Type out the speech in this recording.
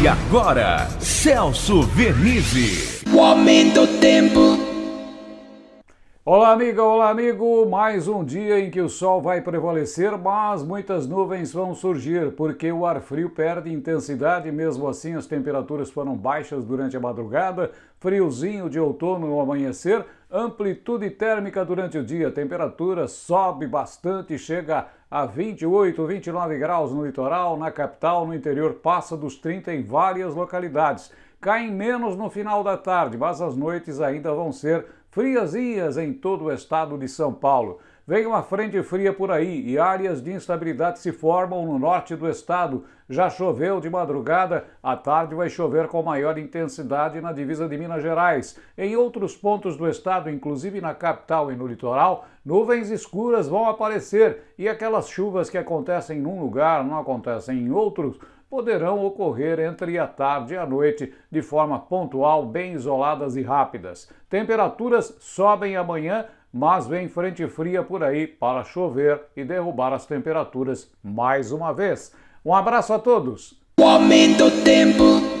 E agora, Celso Vernizzi. O aumento do tempo. Olá, amiga, olá, amigo. Mais um dia em que o sol vai prevalecer, mas muitas nuvens vão surgir, porque o ar frio perde intensidade. Mesmo assim, as temperaturas foram baixas durante a madrugada, friozinho de outono no amanhecer, amplitude térmica durante o dia. Temperatura sobe bastante, chega a 28, 29 graus no litoral, na capital, no interior, passa dos 30 em várias localidades. Caem menos no final da tarde, mas as noites ainda vão ser friazinhas em todo o estado de São Paulo. Vem uma frente fria por aí e áreas de instabilidade se formam no norte do estado. Já choveu de madrugada, à tarde vai chover com maior intensidade na divisa de Minas Gerais. Em outros pontos do estado, inclusive na capital e no litoral, nuvens escuras vão aparecer e aquelas chuvas que acontecem num lugar não acontecem em outros poderão ocorrer entre a tarde e a noite de forma pontual, bem isoladas e rápidas. Temperaturas sobem amanhã, mas vem frente fria por aí para chover e derrubar as temperaturas mais uma vez. Um abraço a todos! O aumento do tempo.